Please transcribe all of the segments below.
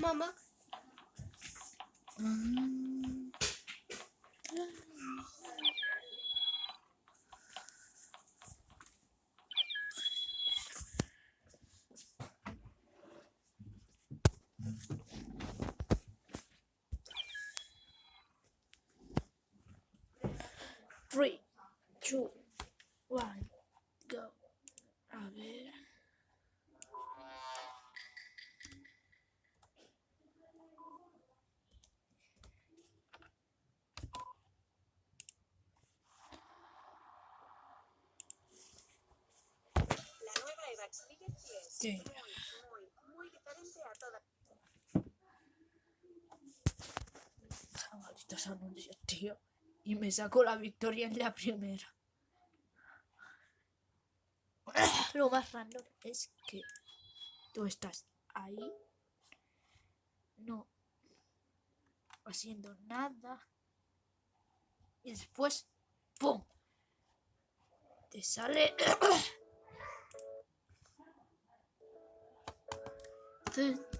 Mama. Todas. Malditos anuncios, tío. Y me sacó la victoria en la primera. Lo más random es que tú estás ahí, no haciendo nada, y después, ¡pum! Te sale. Gente.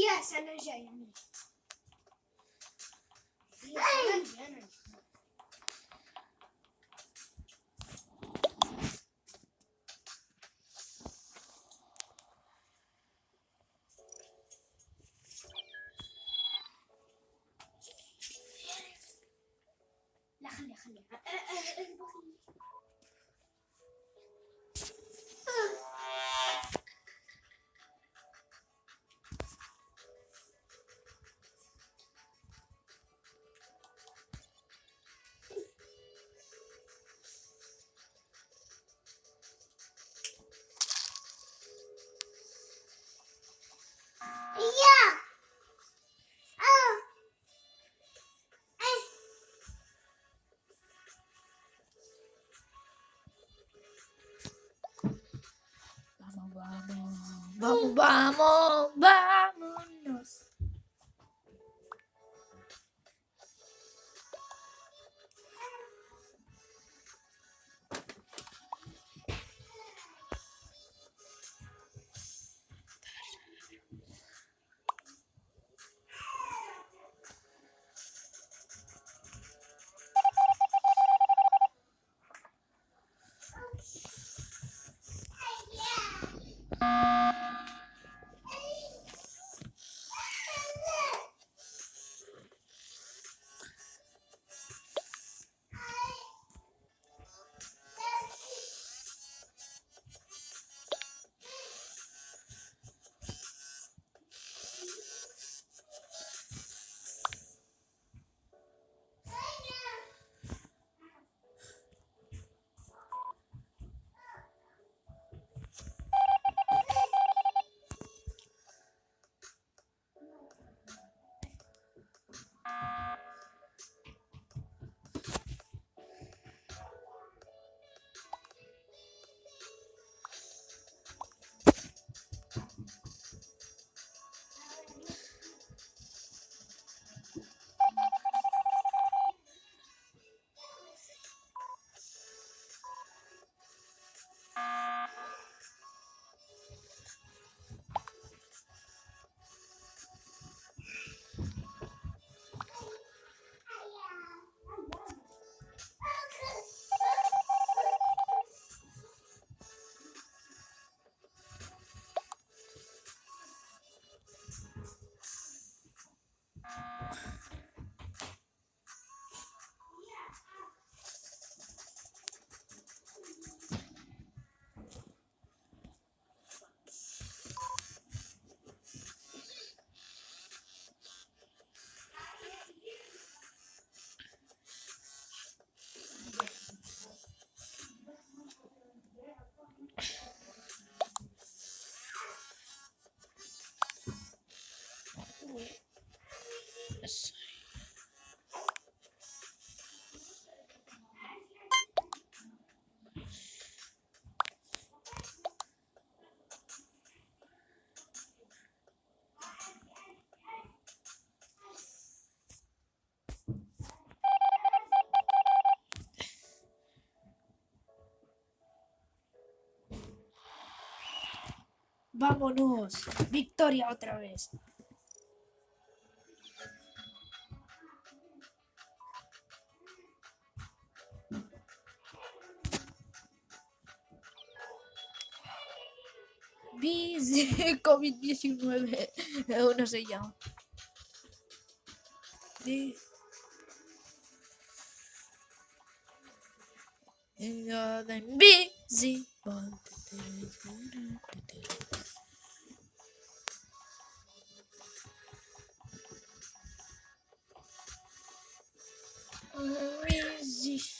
yes, energy. Yes, energy. Vamos, vamos. Vamos, vamos. Vámonos. Victoria otra vez. Bis COVID-19. Uno se llama. Di- You're the invisible. Where is this?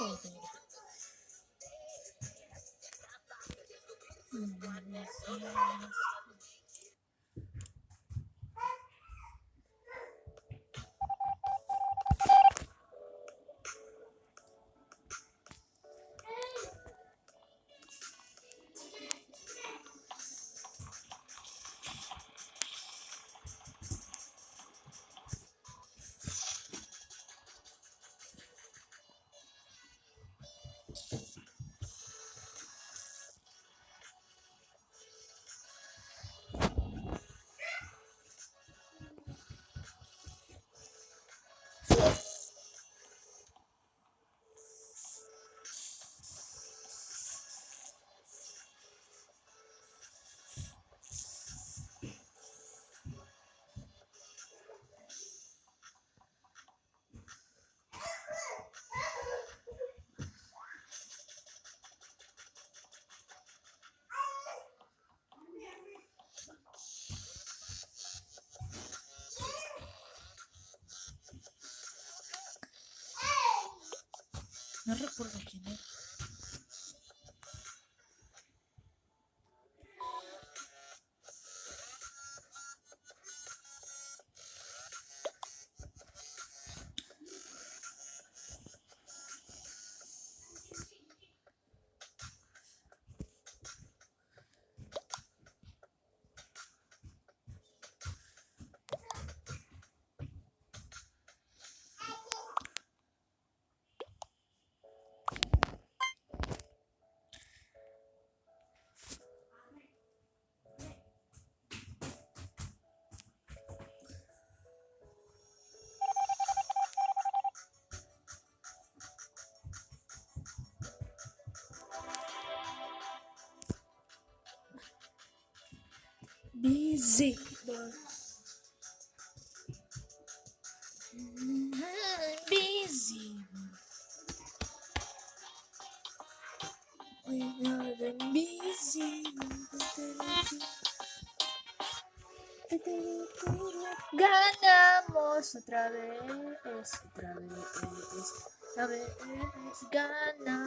saving. No recuerdo quién era. Busy. Busy. We are the busy. Ganamos otra vez, otra vez, otra vez, ganamos.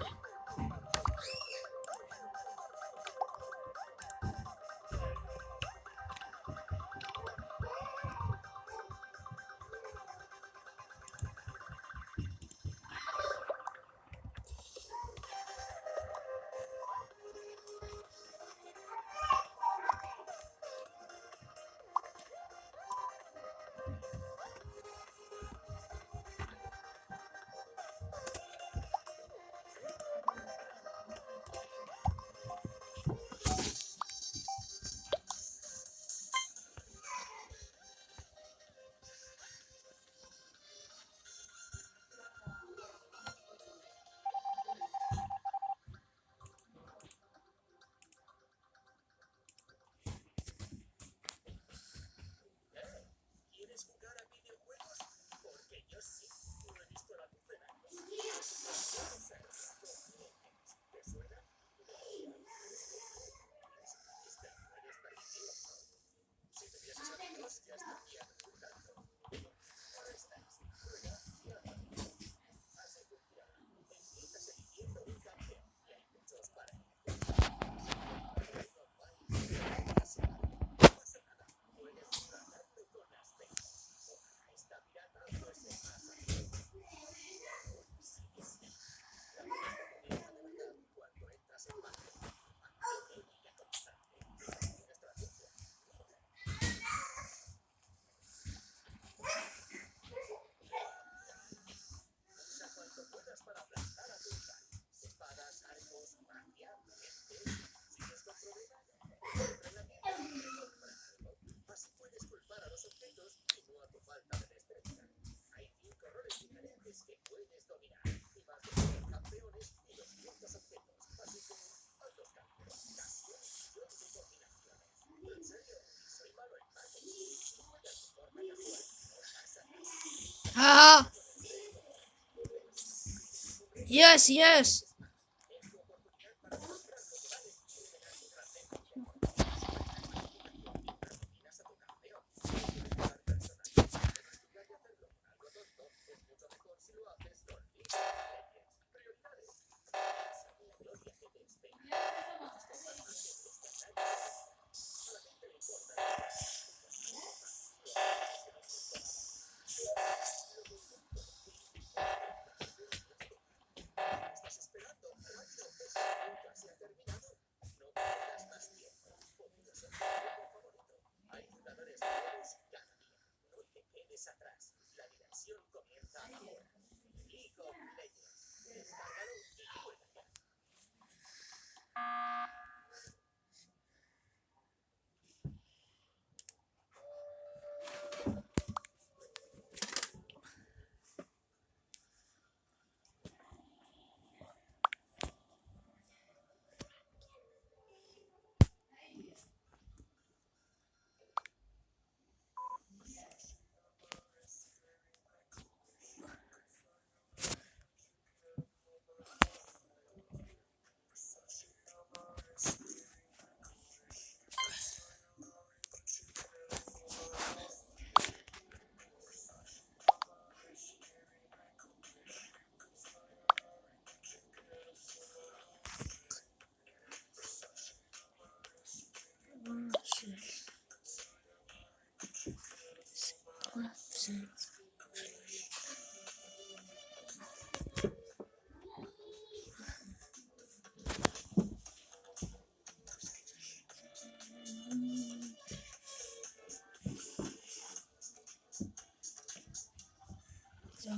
Yeah. Ah. Yes, yes.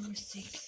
music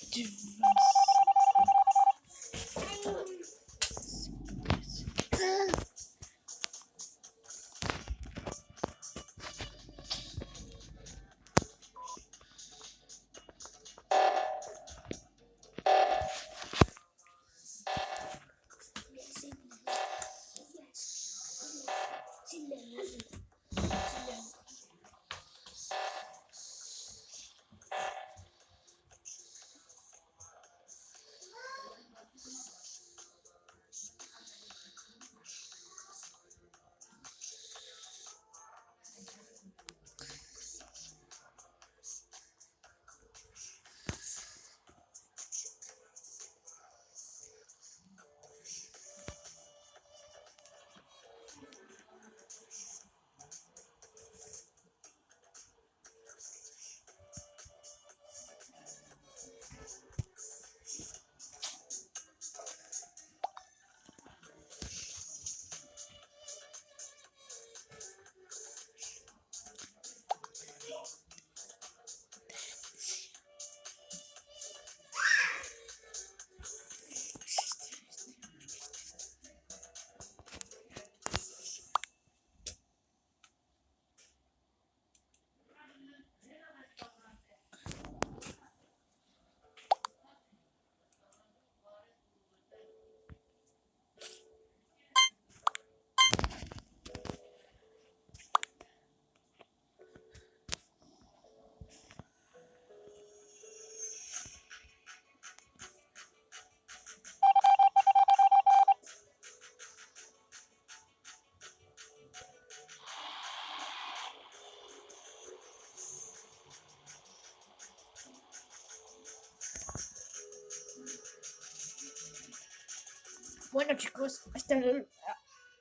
Bueno chicos, hasta el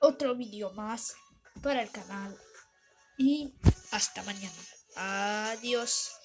otro vídeo más para el canal. Y hasta mañana. Adiós.